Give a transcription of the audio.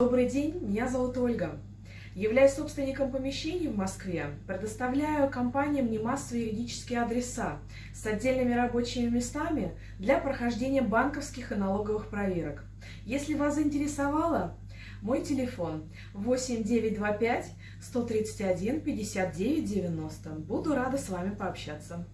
Добрый день, меня зовут Ольга. Являюсь собственником помещений в Москве, предоставляю компаниям немассовые юридические адреса с отдельными рабочими местами для прохождения банковских и налоговых проверок. Если вас заинтересовало, мой телефон 8925 131 59 90. Буду рада с вами пообщаться.